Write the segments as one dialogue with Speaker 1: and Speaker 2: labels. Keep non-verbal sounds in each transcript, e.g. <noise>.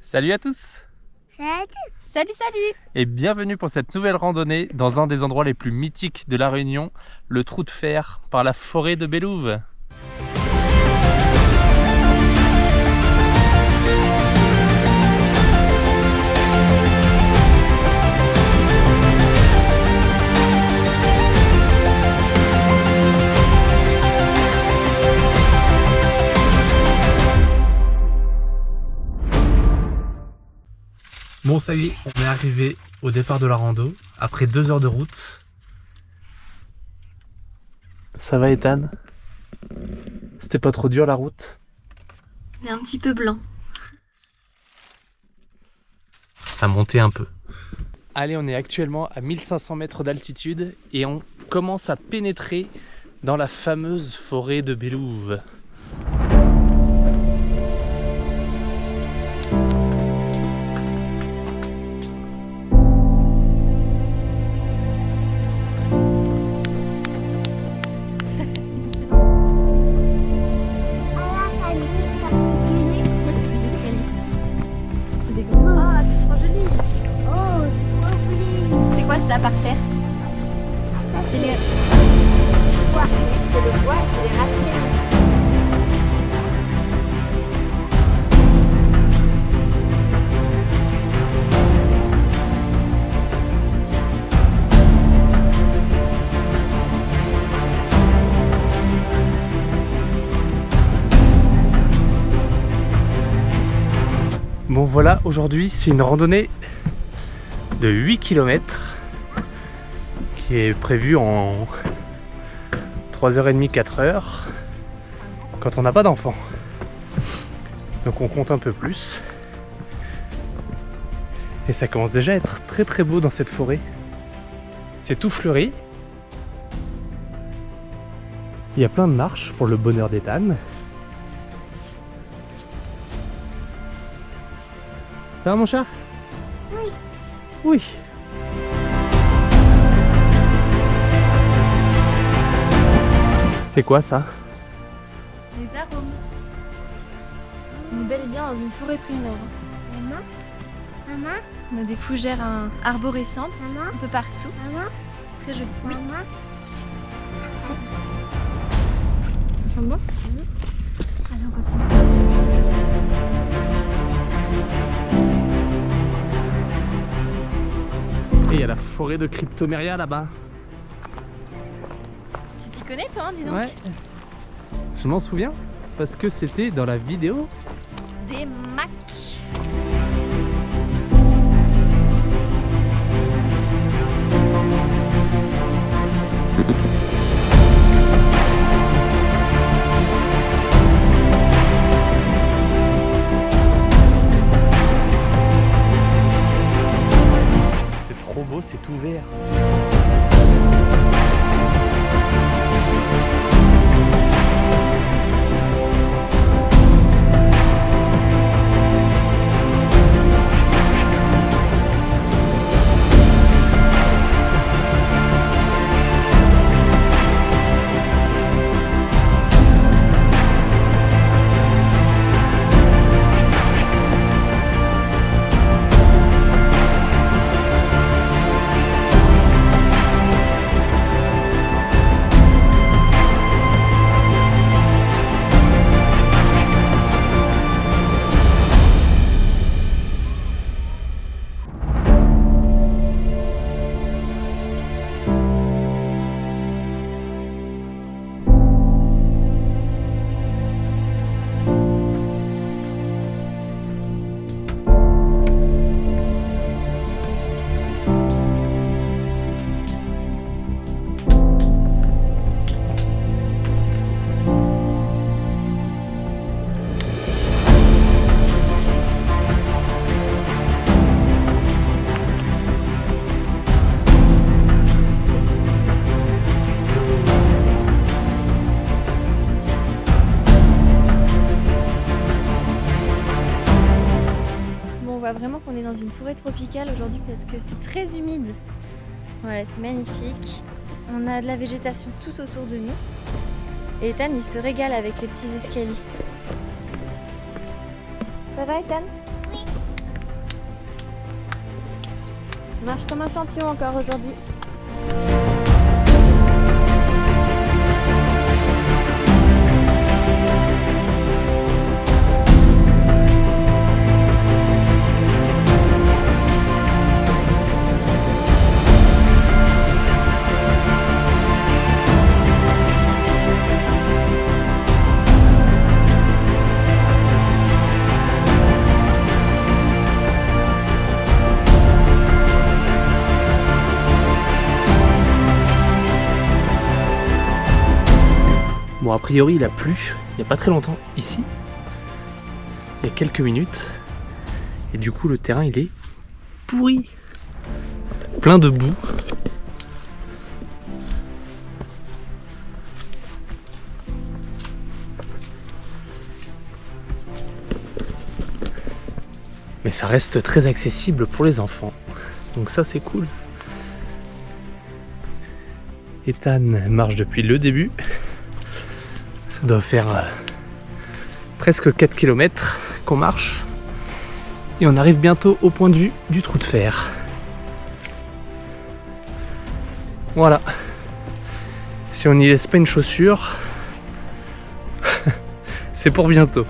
Speaker 1: Salut à tous.
Speaker 2: Salut
Speaker 3: Salut, salut.
Speaker 1: Et bienvenue pour cette nouvelle randonnée dans un des endroits les plus mythiques de La Réunion, le trou de fer par la forêt de Bélouve. Bon ça y est, on est arrivé au départ de la rando, après deux heures de route. Ça va Ethan? C'était pas trop dur la route?
Speaker 3: On est un petit peu blanc.
Speaker 1: Ça montait un peu. Allez, on est actuellement à 1500 mètres d'altitude et on commence à pénétrer dans la fameuse forêt de Bélouve.
Speaker 2: Ça
Speaker 3: par terre C'est les...
Speaker 2: le bois.
Speaker 3: C'est le bois, c'est les racines.
Speaker 1: Bon voilà, aujourd'hui c'est une randonnée de 8 km qui est prévue en 3h30, 4h quand on n'a pas d'enfant. Donc on compte un peu plus. Et ça commence déjà à être très très beau dans cette forêt. C'est tout fleuri. Il y a plein de marches pour le bonheur d'Ethan. Ça va mon chat?
Speaker 2: Oui.
Speaker 1: Oui. C'est quoi ça
Speaker 3: Les arômes. On est bel et bien dans une forêt primaire.
Speaker 2: Maman Maman
Speaker 3: On a des fougères hein, arborescentes
Speaker 2: Maman
Speaker 3: un peu partout.
Speaker 2: Maman
Speaker 3: C'est très joli. Oui.
Speaker 2: Maman
Speaker 3: Ça sent bon Allez, on continue.
Speaker 1: Et il y a la forêt de Cryptomeria là-bas.
Speaker 3: Connais toi, hein, dis donc
Speaker 1: Ouais. Je m'en souviens parce que c'était dans la vidéo.
Speaker 3: Des macs.
Speaker 1: C'est trop beau, c'est tout vert.
Speaker 3: tropicale aujourd'hui parce que c'est très humide. Voilà, c'est magnifique. On a de la végétation tout autour de nous. Et Ethan, il se régale avec les petits escaliers. Ça va, Ethan? Oui. Marche comme un champion encore aujourd'hui.
Speaker 1: Priori, il a plu il n'y a pas très longtemps ici. Il y a quelques minutes. Et du coup, le terrain, il est pourri. Plein de boue. Mais ça reste très accessible pour les enfants. Donc ça, c'est cool. Ethan marche depuis le début. Ça doit faire euh, presque 4 km qu'on marche. Et on arrive bientôt au point de vue du trou de fer. Voilà. Si on n'y laisse pas une chaussure, <laughs> c'est pour bientôt.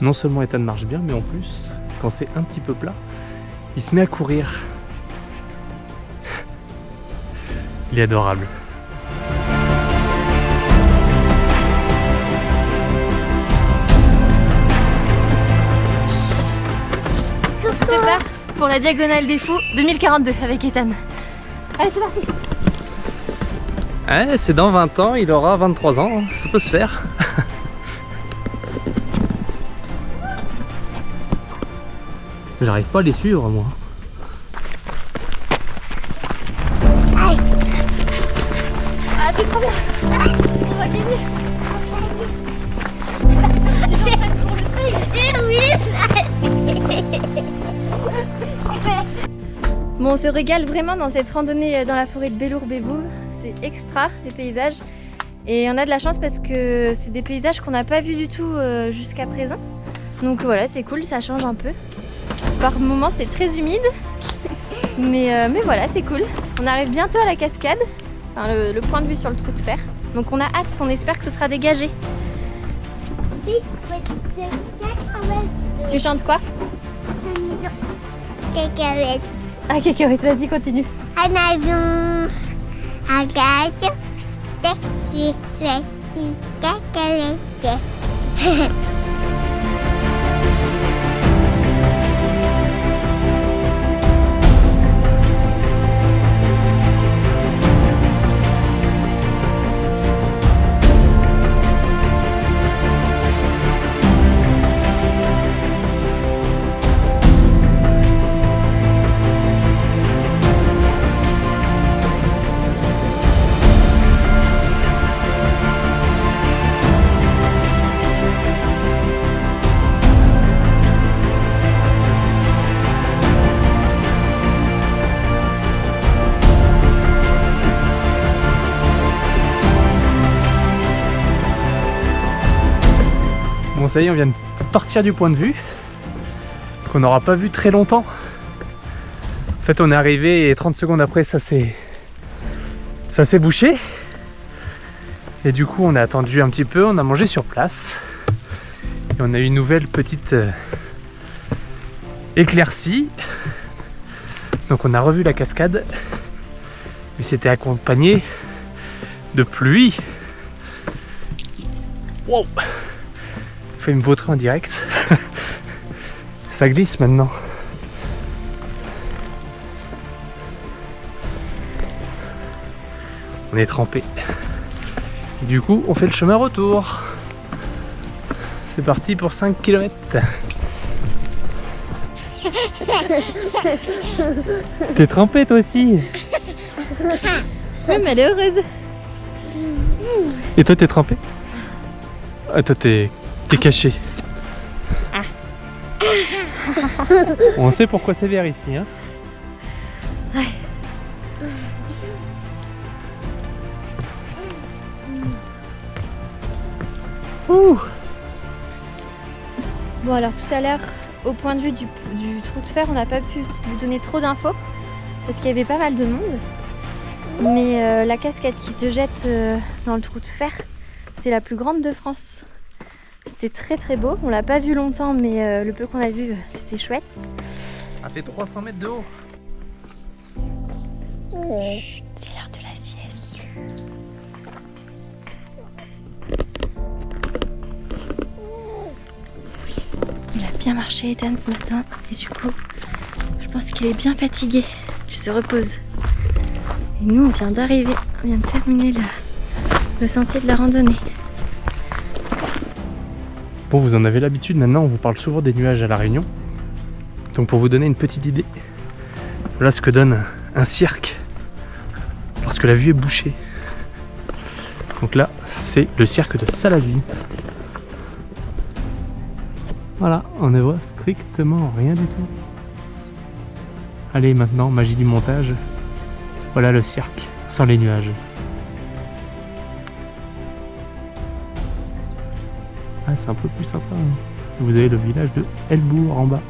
Speaker 1: Non seulement Ethan marche bien, mais en plus, quand c'est un petit peu plat, il se met à courir. Il est adorable.
Speaker 3: Pour la diagonale des fous 2042 avec Ethan. Allez, c'est parti
Speaker 1: Ouais, c'est dans 20 ans, il aura 23 ans, ça peut se faire. J'arrive pas à les suivre moi.
Speaker 3: Se régale vraiment dans cette randonnée euh, dans la forêt de Bellour-Béboul. C'est extra, les paysages. Et on a de la chance parce que c'est des paysages qu'on n'a pas vus du tout euh, jusqu'à présent. Donc voilà, c'est cool, ça change un peu. Par moments, c'est très humide. <laughs> Mais, euh, mais voilà, c'est cool. On arrive bientôt à la cascade, enfin, le, le point de vue sur le trou de fer. Donc on a hâte, on espère que ce sera dégagé. Tu chantes quoi?
Speaker 2: Cacahuète.
Speaker 3: Ah, cacahuète, vas-y, continue. <laughs>
Speaker 1: ça y est, on vient de partir du point de vue qu'on n'aura pas vu très longtemps. En fait on est arrivé et 30 secondes après ça s'est ça s'est bouché. Et du coup on a attendu un petit peu, on a mangé sur place. Et on a eu une nouvelle petite euh, éclaircie. Donc on a revu la cascade. Mais c'était accompagné de pluie. Wow fait me vautrer en direct. <laughs> Ça glisse maintenant. On est trempé. Du coup, on fait le chemin retour. C'est parti pour 5 km. <laughs> T'es trempé toi aussi
Speaker 3: Oui, mais elle est heureuse.
Speaker 1: Et toi t'es trempé? Ah toi t'es t'es caché. On sait pourquoi c'est vert ici hein Ouh.
Speaker 3: Bon, alors tout à l'heure, au point de vue du, du trou de fer, on n'a pas pu vous donner trop d'infos parce qu'il y avait pas mal de monde. Mais euh, la cascade qui se jette euh, dans le trou de fer, c'est la plus grande de France. C'était très très beau. On l'a pas vu longtemps, mais euh, le peu qu'on a vu, c'était chouette.
Speaker 1: Ça fait 300 mètres de haut.
Speaker 3: C'est l'heure de la sieste. Il a bien marché Ethan ce matin et du coup je pense qu'il est bien fatigué. Il se repose. Et nous on vient d'arriver, on vient de terminer le, le sentier de la randonnée.
Speaker 1: Vous en avez l'habitude, maintenant on vous parle souvent des nuages à La Réunion. Donc pour vous donner une petite idée, voilà ce que donne un cirque lorsque la vue est bouchée. Donc là, c'est le cirque de Salazie. Voilà, on ne voit strictement rien du tout. Allez, maintenant, magie du montage. Voilà le cirque, sans les nuages. Ah, c'est un peu plus sympa. hein. Vous avez le village de Elbourg en bas.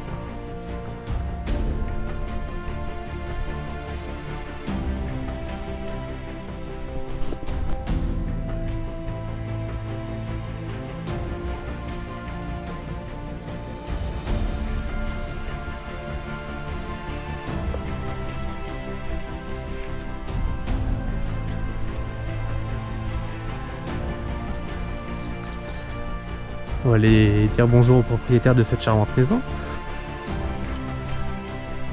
Speaker 1: On va aller dire bonjour au propriétaire de cette charmante maison.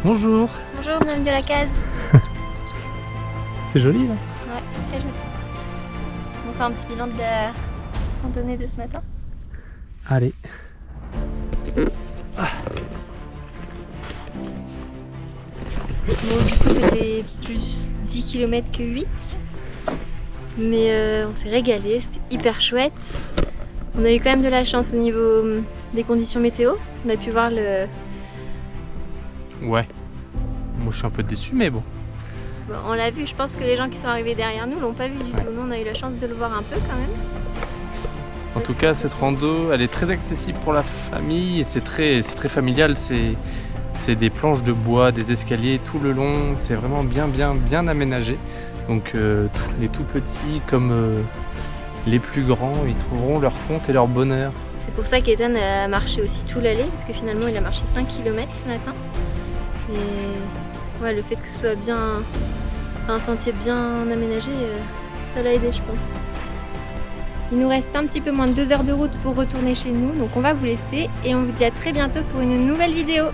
Speaker 1: Bonjour,
Speaker 3: Bonjour, bienvenue de la case. <laughs>
Speaker 1: c'est joli là.
Speaker 3: Ouais, c'est très joli. On fait un petit bilan de la randonnée de ce matin.
Speaker 1: Allez.
Speaker 3: Bon, du coup, c'était plus 10 km que 8. Mais euh, on s'est régalé, c'était hyper chouette. On a eu quand même de la chance au niveau hum, des conditions météo, parce qu'on a pu voir le.
Speaker 1: Ouais. Moi je suis un peu déçu mais bon.
Speaker 3: bon, on l'a vu, je pense que les gens qui sont arrivés derrière nous l'ont pas vu du tout. Nous, on a eu la chance de le voir un peu quand même.
Speaker 1: En tout cas cette rando elle est très accessible pour la famille et c'est très, familial. C'est, des planches de bois, des escaliers tout le long. C'est vraiment bien bien bien aménagé. Donc euh, les tout petits comme euh, les plus grands ils trouveront leur compte et leur bonheur.
Speaker 3: C'est pour ça qu'Ethan a marché aussi tout l'aller, parce que finalement il a marché 5 km ce matin. Et ouais, le fait que ce soit bien un sentier bien aménagé, euh, ça l'a aidé je pense. Il nous reste un petit peu moins de 2 heures de route pour retourner chez nous, donc on va vous laisser et on vous dit à très bientôt pour une nouvelle vidéo.